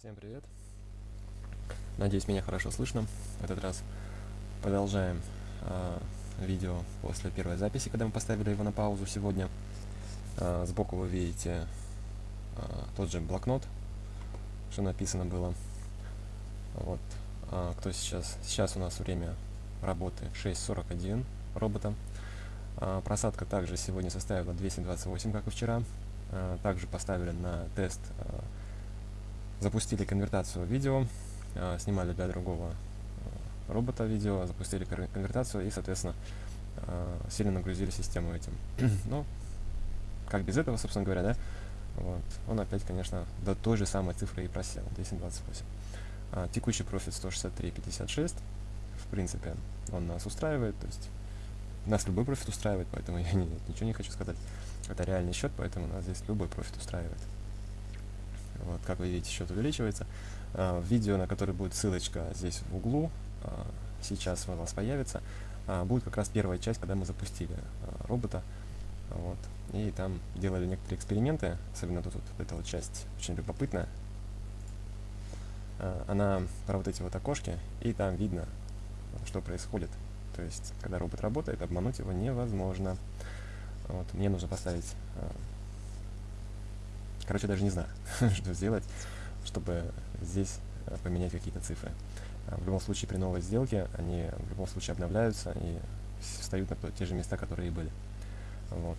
Всем привет. Надеюсь, меня хорошо слышно. В этот раз продолжаем э, видео после первой записи, когда мы поставили его на паузу сегодня. Э, сбоку вы видите э, тот же блокнот, что написано было. Вот. Э, кто сейчас? Сейчас у нас время работы 6.41 робота. Э, просадка также сегодня составила 228, как и вчера. Э, также поставили на тест э, запустили конвертацию видео, э, снимали для другого э, робота видео, запустили конвертацию и, соответственно, э, сильно нагрузили систему этим. ну, как без этого, собственно говоря, да? Вот. Он опять, конечно, до той же самой цифры и просел, 1028. А, текущий профит 163.56. В принципе, он нас устраивает, то есть нас любой профит устраивает, поэтому я не, ничего не хочу сказать. Это реальный счет, поэтому нас здесь любой профит устраивает. Вот, как вы видите, счет увеличивается. А, видео, на которое будет ссылочка здесь в углу, а, сейчас у вас появится, а, будет как раз первая часть, когда мы запустили робота. Вот, и там делали некоторые эксперименты, особенно тут вот эта вот часть очень любопытная. Она про вот эти вот окошки, и там видно, что происходит. То есть, когда робот работает, обмануть его невозможно. Вот, мне нужно поставить Короче, даже не знаю, что сделать, чтобы здесь э, поменять какие-то цифры. А, в любом случае, при новой сделке они в любом случае обновляются и встают на те же места, которые и были. Вот.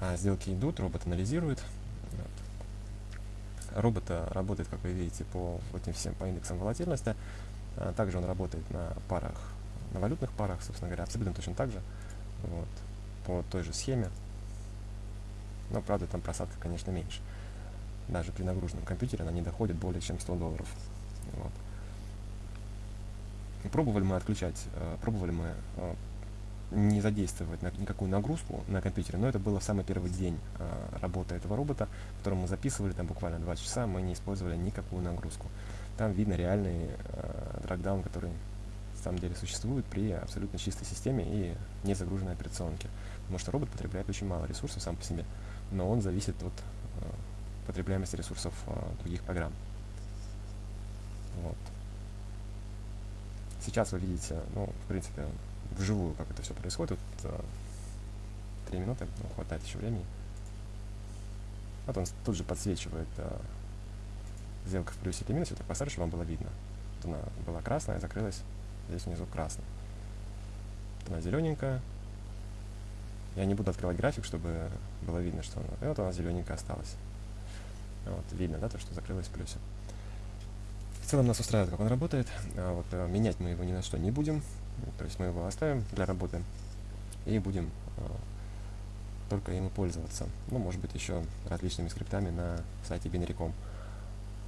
А сделки идут, робот анализирует. Вот. Робот э, работает, как вы видите, по этим всем по индексам волатильности. А также он работает на парах, на валютных парах, собственно говоря, абсолютно точно так же. Вот. По той же схеме. Но, правда, там просадка, конечно, меньше. Даже при нагруженном компьютере она не доходит более чем 100 долларов. Вот. Пробовали мы отключать, э, пробовали мы э, не задействовать никакую нагрузку на компьютере, но это было в самый первый день э, работы этого робота, который мы записывали, там буквально 2 часа, мы не использовали никакую нагрузку. Там видно реальный э, драгдаун, который самом деле существует при абсолютно чистой системе и не загруженной операционке. Потому что робот потребляет очень мало ресурсов сам по себе но он зависит от э, потребляемости ресурсов э, других программ. Вот. Сейчас вы видите, ну, в принципе, вживую, как это все происходит. Э, три минуты, ну, хватает еще времени. Вот он тут же подсвечивает э, сделка в плюсе или минусе, так чтобы вам было видно. Вот она была красная, закрылась, здесь внизу красная. Вот она зелененькая, я не буду открывать график, чтобы было видно, что она... Вот она зелененькая осталась. Вот, видно, да, то, что закрылась в плюсе. В целом нас устраивает, как он работает. А вот, а, менять мы его ни на что не будем. То есть мы его оставим для работы и будем а, только им пользоваться. Ну, может быть, еще различными скриптами на сайте Binary.com.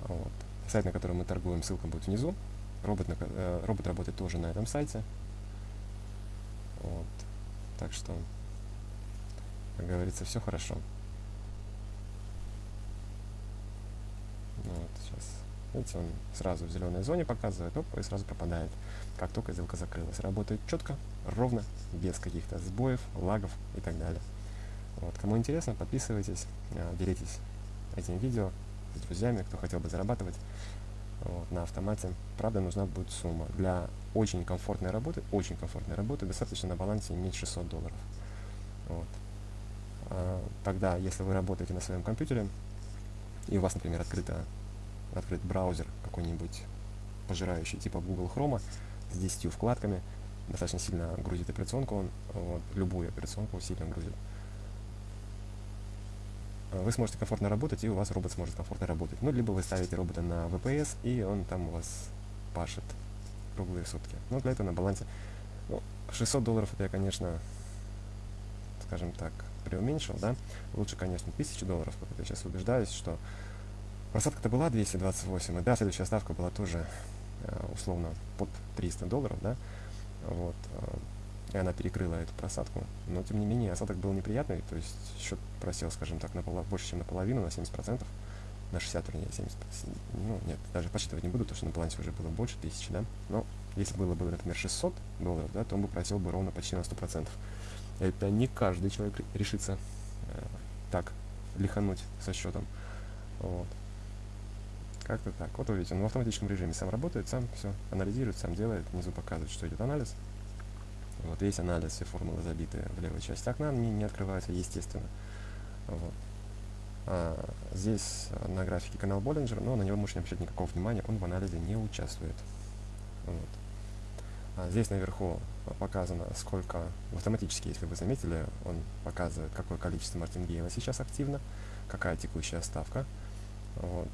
Вот. Сайт, на котором мы торгуем, ссылка будет внизу. Робот, на, э, робот работает тоже на этом сайте. Вот. Так что как говорится, все хорошо. Вот, сейчас. Видите, он сразу в зеленой зоне показывает, оп, и сразу пропадает, как только сделка закрылась. Работает четко, ровно, без каких-то сбоев, лагов и так далее. Вот, кому интересно, подписывайтесь, а, делитесь этим видео с друзьями, кто хотел бы зарабатывать вот, на автомате. Правда, нужна будет сумма. Для очень комфортной работы, очень комфортной работы, достаточно на балансе иметь 600 долларов. Вот. А, тогда, если вы работаете на своем компьютере, и у вас, например, открыто, открыт браузер какой-нибудь пожирающий, типа Google Chrome, с 10 вкладками, достаточно сильно грузит операционку, он вот, любую операционку сильно грузит. А, вы сможете комфортно работать, и у вас робот сможет комфортно работать. Ну, либо вы ставите робота на VPS, и он там у вас пашет круглые сутки. Но для этого на балансе ну, 600 долларов это я, конечно, скажем так, преуменьшил, да, лучше, конечно, 1000 долларов, как я сейчас убеждаюсь, что просадка-то была 228, и да, следующая ставка была тоже э, условно под 300 долларов, да, вот, э, и она перекрыла эту просадку, но тем не менее осадок был неприятный, то есть счет просел, скажем так, на поло, больше, чем наполовину, на 70%, на 60, вернее, 70, ну, нет, даже подсчитывать не буду, потому что на балансе уже было больше тысячи, да, но если было бы, например, 600 долларов, да, то он бы просел бы ровно почти на 100%. Это не каждый человек решится э, так лихануть со счетом. Вот. Как-то так. Вот вы видите, он в автоматическом режиме сам работает, сам все анализирует, сам делает, внизу показывает, что идет анализ. Вот весь анализ, все формулы забиты в левой части окна, они не открываются, естественно. Вот. А, здесь на графике канал Боллинджер, но на него можете не обращать никакого внимания, он в анализе не участвует. Вот. А здесь наверху показано, сколько, автоматически, если вы заметили, он показывает, какое количество Мартингейлов сейчас активно, какая текущая ставка. Вот.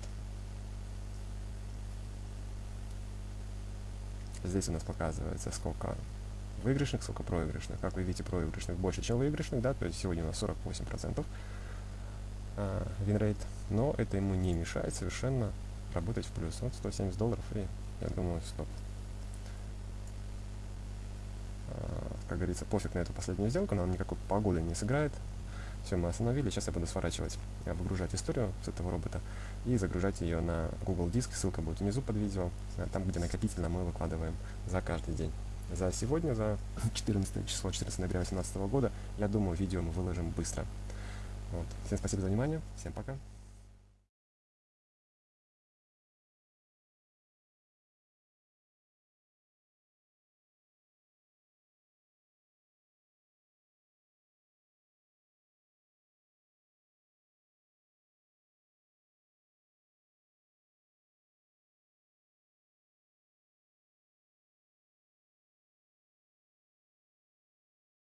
Здесь у нас показывается, сколько выигрышных, сколько проигрышных. Как вы видите, проигрышных больше, чем выигрышных, да, то есть сегодня у нас 48% э, win rate, но это ему не мешает совершенно работать в плюс. Вот 170 долларов, и я думаю, стоп. Э, как говорится, пофиг на эту последнюю сделку, нам никакой погоды не сыграет. Все, мы остановили. Сейчас я буду сворачивать, выгружать историю с этого робота и загружать ее на Google Диск. Ссылка будет внизу под видео, там, где накопительно мы выкладываем за каждый день. За сегодня, за 14 число, 14 ноября 2018 года, я думаю, видео мы выложим быстро. Вот. Всем спасибо за внимание, всем пока.